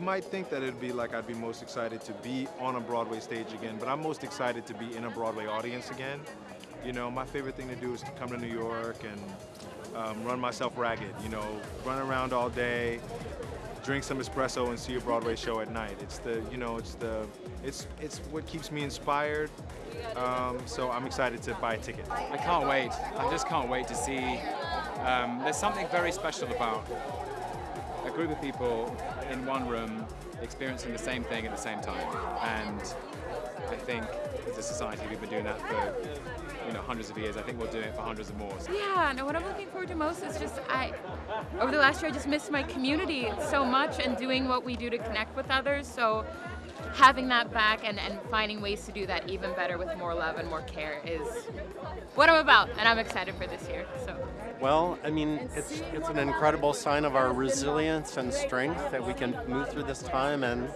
might think that it'd be like I'd be most excited to be on a Broadway stage again, but I'm most excited to be in a Broadway audience again. You know, my favorite thing to do is to come to New York and um, run myself ragged, you know, run around all day, drink some espresso and see a Broadway show at night. It's the, you know, it's the, it's, it's what keeps me inspired. Um, so I'm excited to buy a ticket. I can't wait. I just can't wait to see. Um, there's something very special about a group of people in one room experiencing the same thing at the same time. And I think as a society we've been doing that for you know hundreds of years. I think we'll do it for hundreds of more. Yeah, no, what I'm looking forward to most is just I over the last year I just missed my community so much and doing what we do to connect with others. So having that back and, and finding ways to do that even better with more love and more care is what I'm about and I'm excited for this year. So well, I mean, it's it's an incredible sign of our resilience and strength that we can move through this time and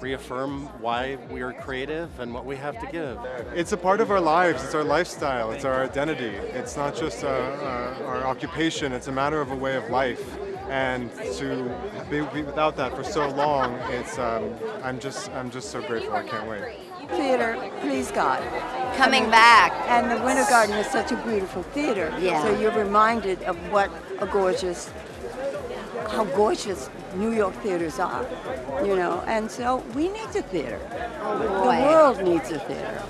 reaffirm why we are creative and what we have to give. It's a part of our lives, it's our lifestyle, it's our identity. It's not just uh, uh, our occupation, it's a matter of a way of life. And to be, be without that for so long, it's um, I'm just I'm just so grateful. I can't wait. Theater, please God. Coming back. And the Winter Garden is such a beautiful theater. Yeah. So you're reminded of what a gorgeous, how gorgeous New York theaters are, you know. And so we need the theater. Oh, the world needs a theater.